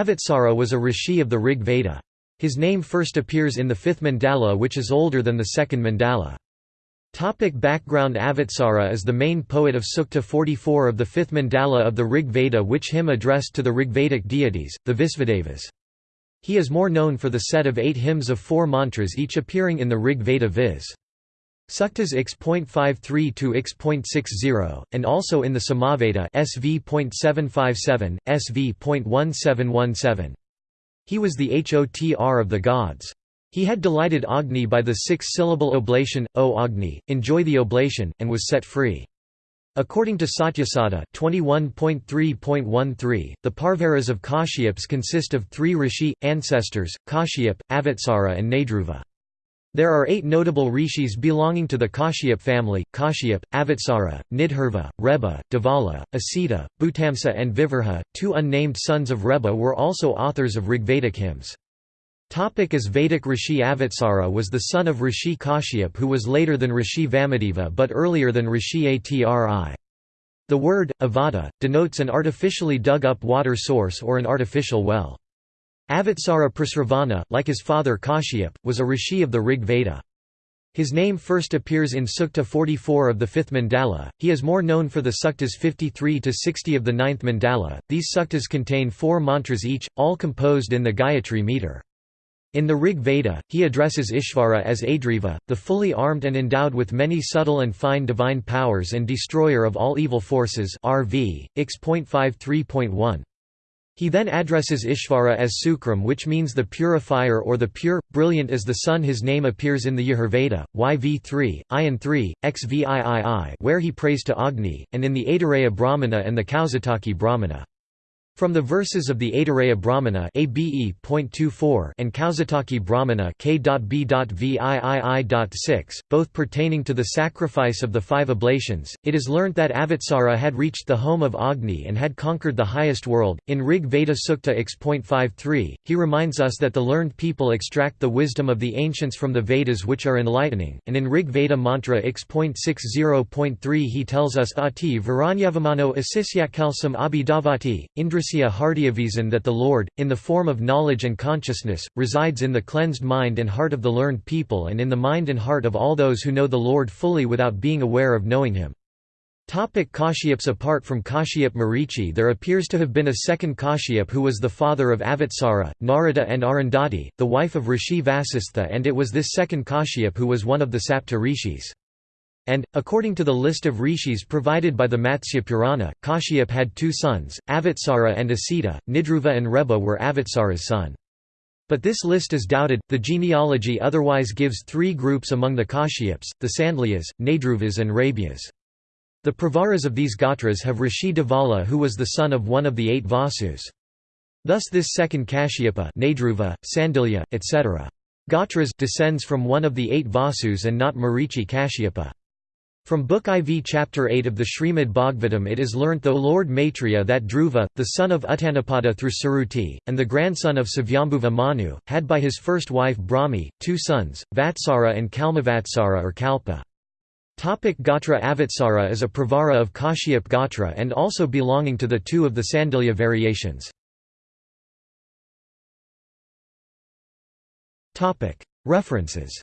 Avatsara was a rishi of the Rig Veda. His name first appears in the fifth mandala which is older than the second mandala. Topic background Avatsara is the main poet of Sukta 44 of the fifth mandala of the Rig Veda which hymn addressed to the Rigvedic deities, the Visvadevas. He is more known for the set of eight hymns of four mantras each appearing in the Rig Veda viz. Suktas X.53 to X.60, and also in the Samaveda SV.757, SV.1717. He was the Hotr of the gods. He had delighted Agni by the six-syllable oblation, O Agni, enjoy the oblation, and was set free. According to Satyasada 21.3.13, the Pravaras of Kashyaps consist of three rishi, ancestors, Kashyap, Avatsara and Nadruva. There are eight notable rishis belonging to the Kashyap family, Kashyap, Avatsara, Nidhurva, Reba, Devala, Asita, Bhutamsa and Vivarha. Two unnamed sons of Reba were also authors of Rigvedic hymns. Topic as Vedic Rishi Avatsara was the son of Rishi Kashyap who was later than Rishi Vamadeva but earlier than Rishi Atri. The word, avada, denotes an artificially dug-up water source or an artificial well. Avatsara Prasravana, like his father Kashyap, was a rishi of the Rig Veda. His name first appears in Sukta 44 of the 5th mandala. He is more known for the suktas 53 to 60 of the 9th mandala. These suktas contain four mantras each, all composed in the Gayatri meter. In the Rig Veda, he addresses Ishvara as Adriva, the fully armed and endowed with many subtle and fine divine powers and destroyer of all evil forces RV, X.53.1. He then addresses Ishvara as Sukram which means the purifier or the pure, brilliant as the sun his name appears in the Yajurveda, YV3, IN 3, XVIII where he prays to Agni, and in the Aitareya Brahmana and the Kaushitaki Brahmana. From the verses of the Aitareya Brahmana ABE. and Kaushitaki Brahmana K.B.VIII.6, both pertaining to the sacrifice of the five oblations, it is learnt that Avatsara had reached the home of Agni and had conquered the highest world. In Rig Veda Sukta X.53, he reminds us that the learned people extract the wisdom of the ancients from the Vedas which are enlightening, and in Rig Veda Mantra X.60.3 he tells us Ati Varanyavamano Asisyakalsam Abhidavati, Indra Parisya Hardyavisan that the Lord, in the form of knowledge and consciousness, resides in the cleansed mind and heart of the learned people and in the mind and heart of all those who know the Lord fully without being aware of knowing him. Topic Kashyaps Apart from Kashyap Marichi there appears to have been a second Kashyap who was the father of Avatsara, Narada and Arundhati, the wife of Rishi Vasistha and it was this second Kashyap who was one of the Sapta rishis. And, according to the list of rishis provided by the Matsya Purana, Kashyap had two sons, Avatsara and Asita, Nidruva and Reba were Avatsara's son. But this list is doubted. The genealogy otherwise gives three groups among the Kashyaps, the Sandlyas, Nadruvas and Rabyas. The Pravaras of these Gotras have Rishi Devala who was the son of one of the eight Vasus. Thus this second Kashyapa Nadruva, Sandilya, etc. Gotras descends from one of the eight Vasus and not Marichi Kashyapa. From Book IV Chapter 8 of the Srimad Bhagavatam it is learnt though Lord Maitreya that Dhruva, the son of Uttanapada through Suruti, and the grandson of Svayambhuva Manu, had by his first wife Brahmi, two sons, Vatsara and Kalmavatsara or Kalpa. Topic Gotra Avatsara is a pravara of Kashyap Gotra and also belonging to the two of the Sandilya variations. References